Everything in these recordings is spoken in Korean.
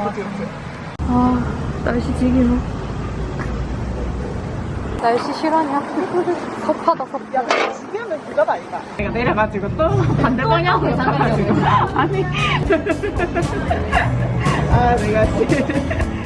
아? 어, 날씨 지기노. 날씨 실화냐? 섭하다, 섭. 야, 근데 지금은 그거다, 아이가. 내가 내려가지고 또 반대 방향으로 가가지고. 아니. 아, 내가 지금.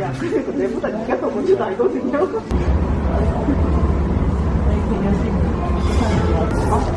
야, 그래도 내보다 니가 더 먼저 알거든요. 어,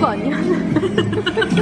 거 아니야?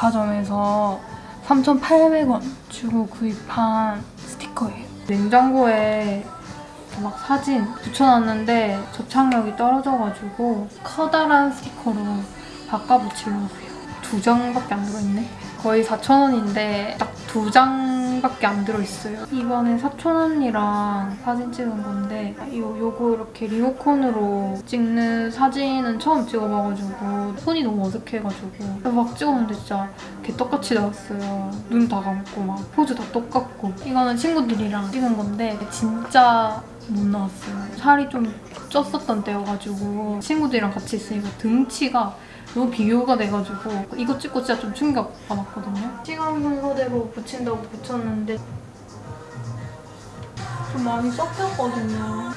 백 잡화점에서 3,800원 주고 구입한 스티커예요. 냉장고에 막 사진 붙여놨는데 접착력이 떨어져가지고 커다란 스티커로 바꿔 붙이려고요. 두 장밖에 안 들어있네. 거의 4,000원인데 딱 두 장 밖에 안 들어있어요. 이번에 사촌 언니랑 사진 찍은 건데 요, 요거 이렇게 리모컨으로 찍는 사진은 처음 찍어봐가지고 손이 너무 어색해가지고 막 찍었는데 진짜 개떡같이 나왔어요. 눈 다 감고 막 포즈 다 똑같고 이거는 친구들이랑 찍은 건데 진짜 못 나왔어요. 살이 좀 쪘었던 때여가지고 친구들이랑 같이 있으니까 등치가 너무 비교가 돼가지고 이거 찍고 진짜 좀 충격 받았거든요. 시간 순서대로 붙인다고 붙였는데 좀 많이 섞였거든요.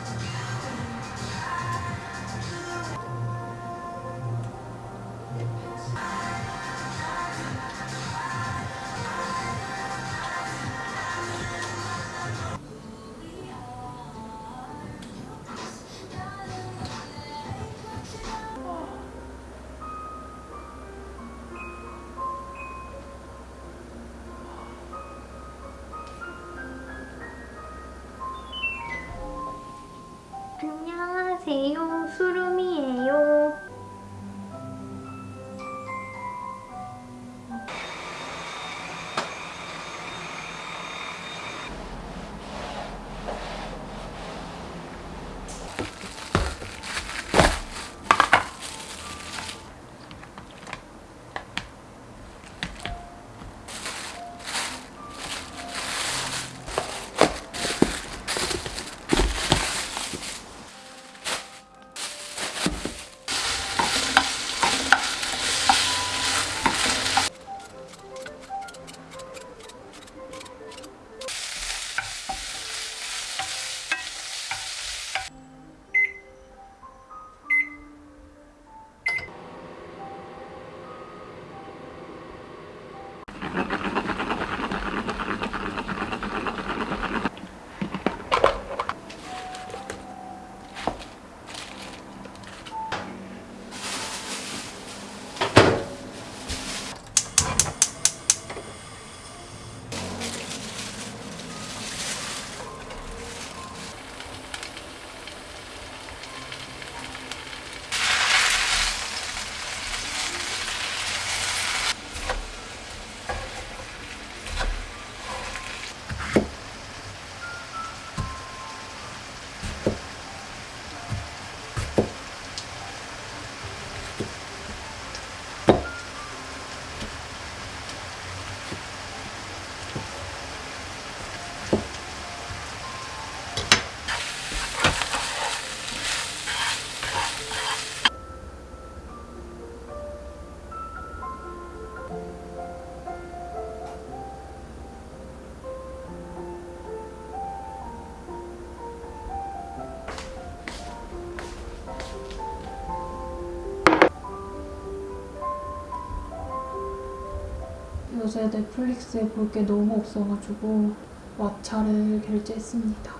요새 넷플릭스에 볼 게 너무 없어가지고 왓챠를 결제했습니다.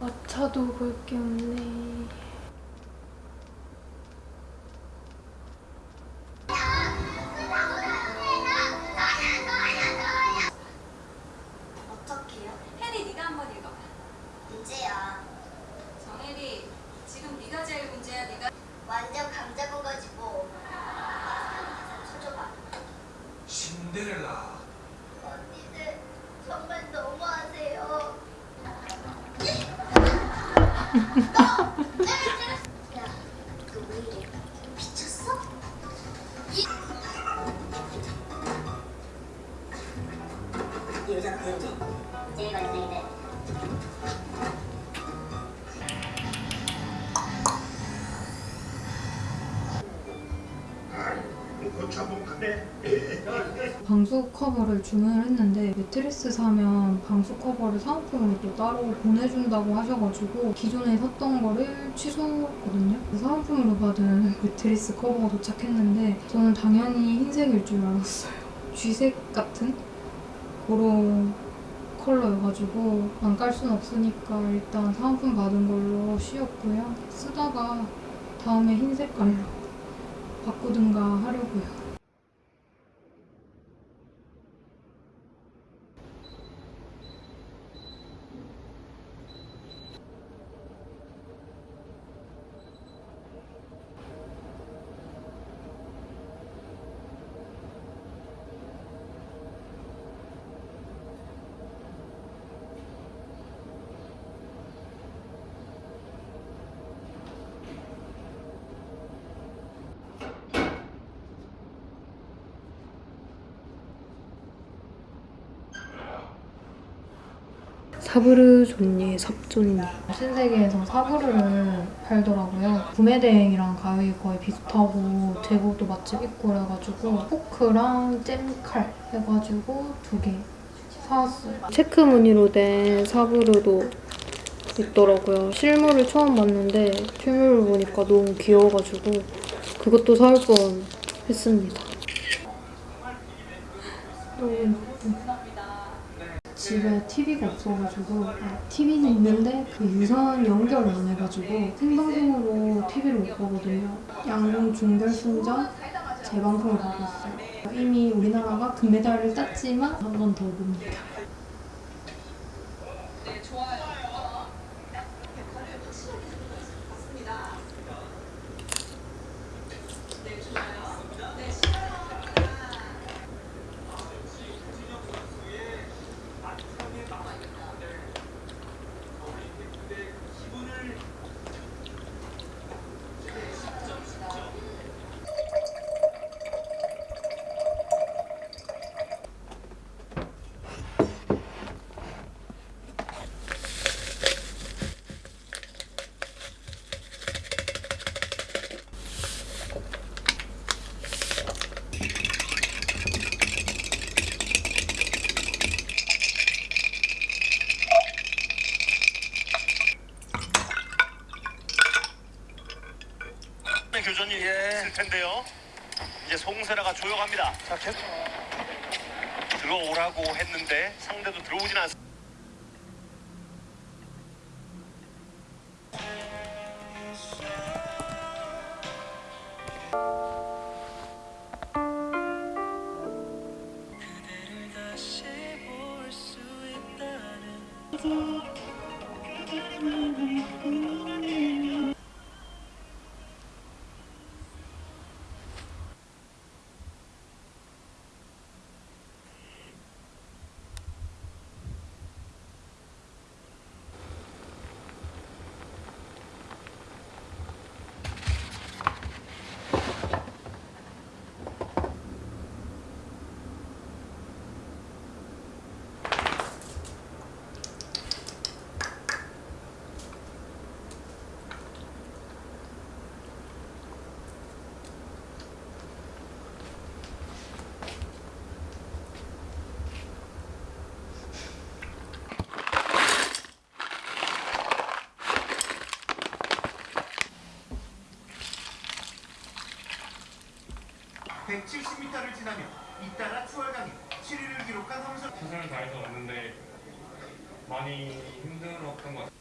왓챠도 볼 게 없네. 커버를 주문을 했는데 매트리스 사면 방수 커버를 사은품으로 또 따로 보내준다고 하셔가지고 기존에 샀던 거를 취소했거든요. 사은품으로 받은 매트리스 커버가 도착했는데 저는 당연히 흰색일 줄 알았어요. 쥐색 같은 그런 컬러여가지고 안 깔 순 없으니까 일단 사은품 받은 걸로 씌웠고요. 쓰다가 다음에 흰 색깔로 바꾸든가 하려고요. 사브르 존예 섭존니 신세계에서 사브르를 팔더라고요. 구매 대행이랑 가격이 거의 비슷하고 재고도 맛집 있고 그래가지고 포크랑 잼칼 해가지고 두 개 사왔어요. 체크 무늬로 된 사브르도 있더라고요. 실물을 처음 봤는데 실물을 보니까 너무 귀여워가지고 그것도 사올 뻔 했습니다. 너무 예뻐. 집에 TV가 없어가지고 아, TV는 있는데 그 유선 연결을 안 해가지고 생방송으로 TV를 못 보거든요. 양궁 중결승전 재방송을 보고 있어요. 이미 우리나라가 금메달을 땄지만 한 번 더 봅니다. 교전이 있을 텐데요. 이제 송세라가 조용합니다. 자, 계속 들어오라고 했는데 상대도 들어오진 않습니다. (170m를) 지나며 잇따라 추월강에 7위를 기록한 함선 최선을 다해서 왔는데 많이 힘들었던 것 같아요.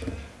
Okay.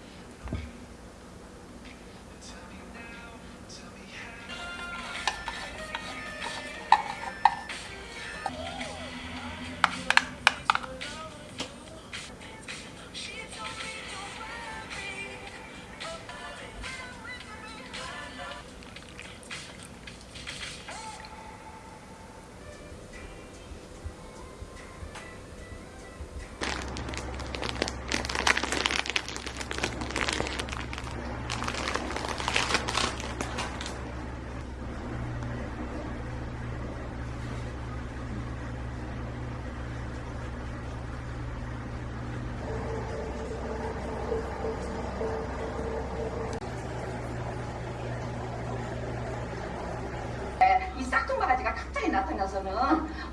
나타나서는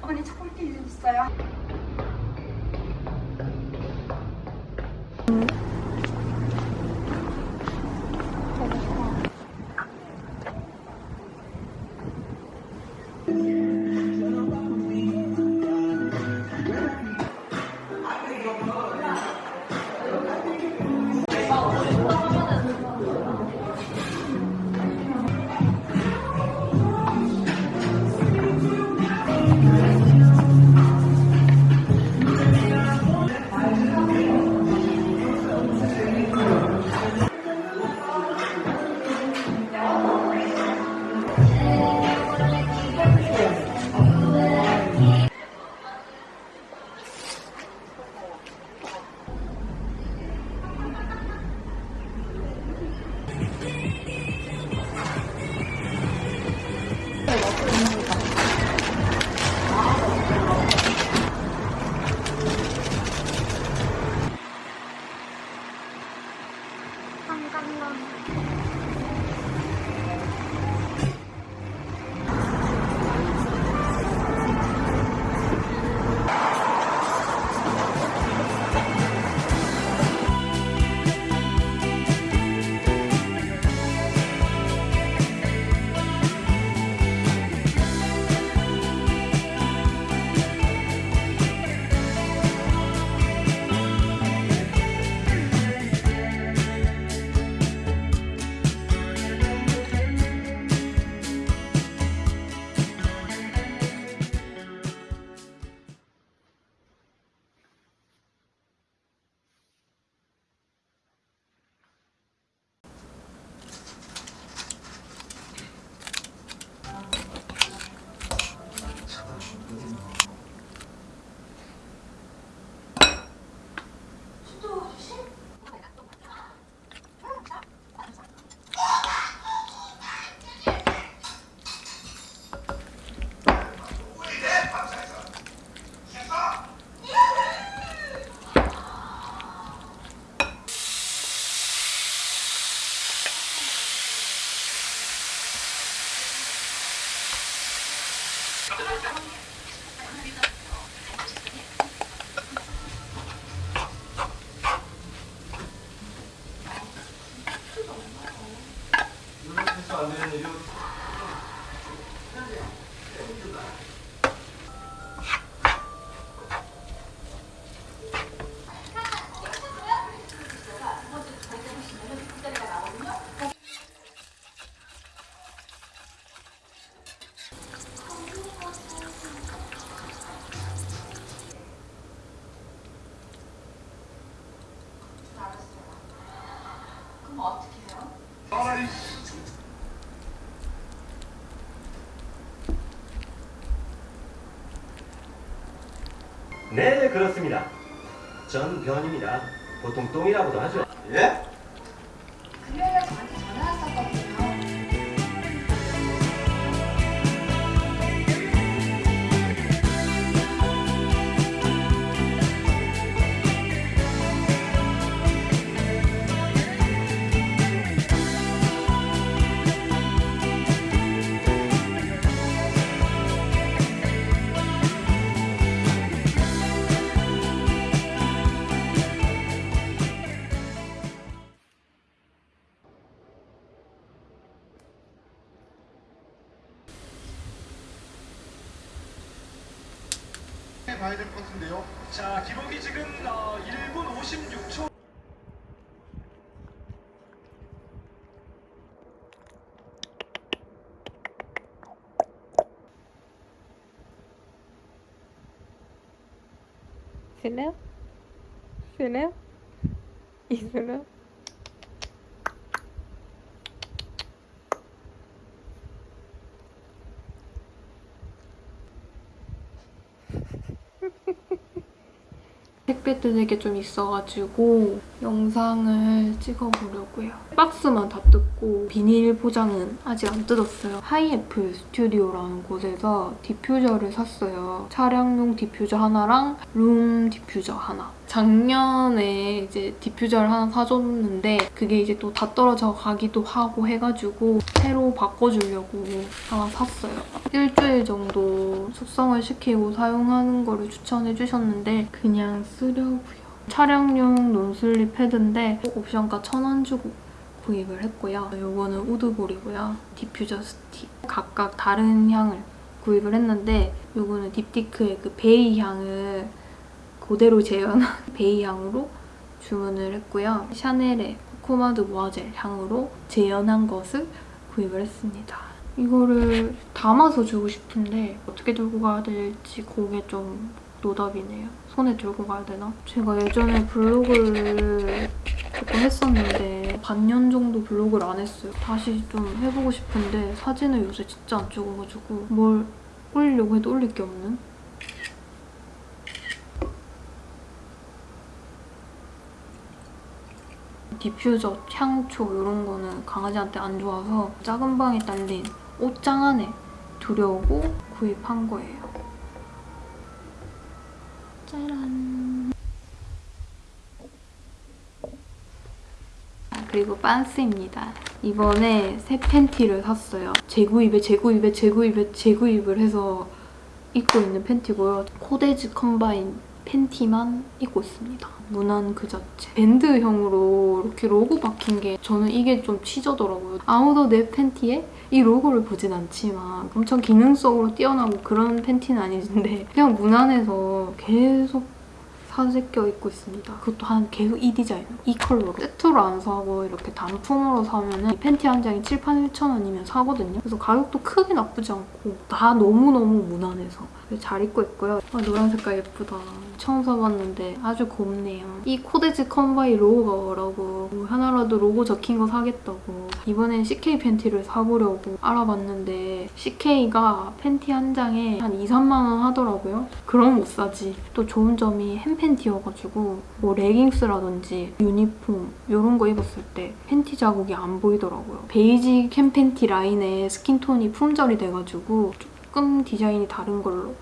어머니 찾을 게 있어요. 네, 그렇습니다. 전 변입니다. 보통 똥이라고도 하죠. 예? 실례요? 실례요? 있을래요? 택배 뜯을 게좀 있어가지고 영상을 찍어보려고요. 박스만 다 뜯고 비닐 포장은 아직 안 뜯었어요. 하이애플 스튜디오라는 곳에서 디퓨저를 샀어요. 차량용 디퓨저 하나랑 룸 디퓨저 하나. 작년에 이제 디퓨저를 하나 사줬는데 그게 이제 또 다 떨어져 가기도 하고 해가지고 새로 바꿔주려고 하나 샀어요. 일주일 정도 숙성을 시키고 사용하는 거를 추천해 주셨는데 그냥 쓰려고요. 촬영용 non-slip 패드인데 옵션가 1,000원 주고 구입을 했고요. 이거는 wood ball이고요. 디퓨저 스틱. 각각 다른 향을 구입을 했는데 이거는 딥티크의 그 베이 향을 그대로 재현한 베이 향으로 주문을 했고요. 샤넬의 코코 마드모아젤 향으로 재현한 것을 구입을 했습니다. 이거를 담아서 주고 싶은데 어떻게 들고 가야 될지 그게 좀 노답이네요. 손에 들고 가야 되나? 제가 예전에 블로그를 조금 했었는데 반년 정도 블로그를 안 했어요. 다시 좀 해보고 싶은데 사진을 요새 진짜 안 찍어가지고 뭘 올리려고 해도 올릴 게 없는? 디퓨저, 향초 이런 거는 강아지한테 안 좋아서 작은 방에 딸린 옷장 안에 두려고 구입한 거예요. 짜란. 아, 그리고 빤스입니다. 이번에 새 팬티를 샀어요. 재구입에 재구입에 재구입에 재구입을 해서 입고 있는 팬티고요. 코데즈 컴바인 팬티만 입고 있습니다. 무난 그 자체. 밴드형으로 이렇게 로고 박힌 게 저는 이게 좀 치저더라고요. 아무도 내 팬티에 이 로고를 보진 않지만 엄청 기능성으로 뛰어나고 그런 팬티는 아닌데 그냥 무난해서 계속 사재 껴 입고 있습니다. 그것도 한 계속 이 디자인, 이 컬러로. 세트로 안 사고 이렇게 단품으로 사면 은 팬티 한 장이 7, 8, 1천 원이면 사거든요. 그래서 가격도 크게 나쁘지 않고 다 너무너무 무난해서 잘 입고 있고요. 아, 노란 색깔 예쁘다. 처음 사봤는데 아주 곱네요. 이 코데즈 컴바인 로고라고 하나라도 로고 적힌 거 사겠다고 이번엔 CK 팬티를 사보려고 알아봤는데 CK가 팬티 한 장에 한 2, 3만 원 하더라고요. 그럼 못 사지. 또 좋은 점이 hem 팬티여가지고 뭐 레깅스라든지 유니폼 이런 거 입었을 때 팬티 자국이 안 보이더라고요. 베이지 hem 팬티 라인에 skin tone이 품절이 돼가지고 조금 디자인이 다른 걸로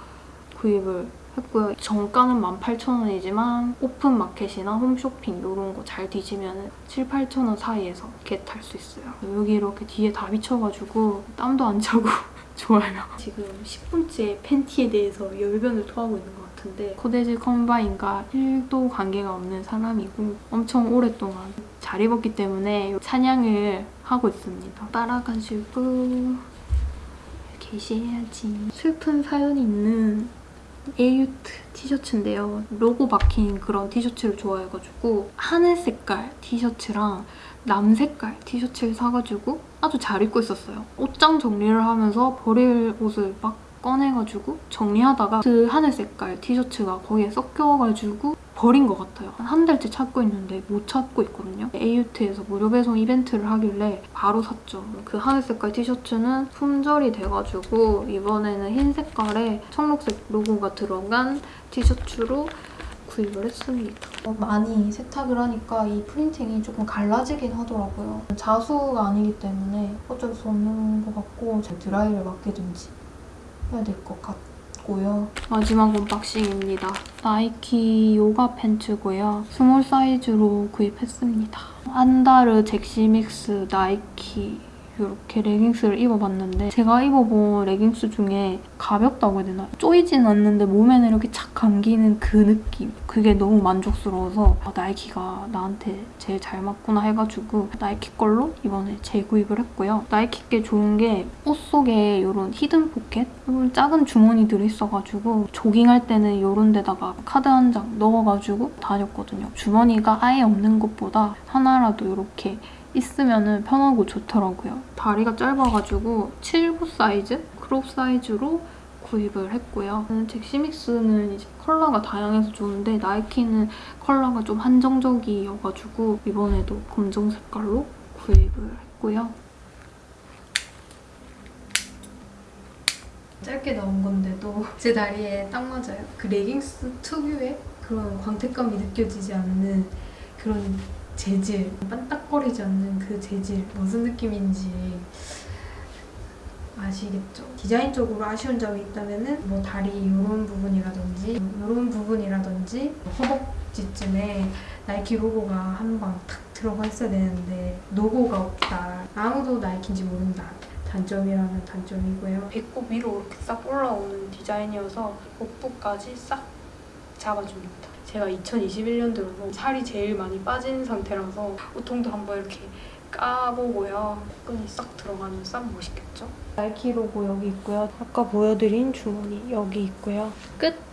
구입을 했고요. 정가는 18,000원이지만 오픈마켓이나 홈쇼핑 이런 거 잘 뒤지면 7, 8,000원 사이에서 겟할 수 있어요. 여기 이렇게 뒤에 다 비쳐가지고 땀도 안 차고 좋아요. 지금 10분째 팬티에 대해서 열변을 토하고 있는 것 같 은데 코데즈 컴바인과 1도 관계가 없는 사람이고 엄청 오랫동안 잘 입었기 때문에 찬양을 하고 있습니다. 따라가지고 계셔야지. 슬픈 사연이 있는 에이유트 티셔츠인데요. 로고 박힌 그런 티셔츠를 좋아해가지고 하늘 색깔 티셔츠랑 남 색깔 티셔츠를 사가지고 아주 잘 입고 있었어요. 옷장 정리를 하면서 버릴 옷을 막 꺼내가지고 정리하다가 그 하늘 색깔 티셔츠가 거기에 섞여가지고 버린 것 같아요. 한 달째 찾고 있는데 못 찾고 있거든요. AUT에서 무료 배송 이벤트를 하길래 바로 샀죠. 그 하늘 색깔 티셔츠는 품절이 돼가지고 이번에는 흰 색깔에 청록색 로고가 들어간 티셔츠로 구입을 했습니다. 어, 많이 세탁을 하니까 이 printing이 조금 갈라지긴 하더라고요. 자수가 아니기 때문에 어쩔 수 없는 것 같고 잘 드라이를 맡기든지 해야 될 것 같고요. 마지막 unboxing입니다. 나이키 요가 팬츠고요. small 사이즈로 구입했습니다. 안다르 젝시믹스 나이키 이렇게 레깅스를 입어봤는데 제가 입어본 레깅스 중에 가볍다고 해야 되나? 쪼이진 않는데 몸에는 이렇게 착 감기는 그 느낌 그게 너무 만족스러워서 아, 나이키가 나한테 제일 잘 맞구나 해가지고 나이키 걸로 이번에 재구입을 했고요. 나이키 게 좋은 게 옷 속에 이런 hidden pocket? 이런 작은 주머니 들어있어가지고 조깅할 때는 이런 데다가 카드 한 장 넣어가지고 다녔거든요. 주머니가 아예 없는 것보다 하나라도 이렇게 있으면 편하고 좋더라고요. 다리가 짧아가지고 7부 사이즈? crop 사이즈로 구입을 했고요. 젝시믹스는 이제 컬러가 다양해서 좋은데 나이키는 컬러가 좀 한정적이어가지고 이번에도 검정 색깔로 구입을 했고요. 짧게 나온 건데도 제 다리에 딱 맞아요. 그 레깅스 특유의 그런 광택감이 느껴지지 않는 그런 재질, 반딱거리지 않는 그 재질 무슨 느낌인지 아시겠죠? 디자인적으로 아쉬운 점이 있다면 뭐 다리 이런 부분이라든지 이런 부분이라든지 허벅 바지쯤에 나이키 로고가 한번탁 들어가 있어야 되는데 로고가 없다. 아무도 나이키인지 모른다. 단점이라면 단점이고요. 배꼽 위로 이렇게 싹 올라오는 디자인이어서 복부까지 싹 잡아줍니다. 제가 2021년 들어서 살이 제일 많이 빠진 상태라서 우통도 한번 이렇게 까보고요. 끈이 싹 들어가면 싹 멋있겠죠? 나이키 로고 여기 있고요. 아까 보여드린 주머니 여기 있고요. 끝!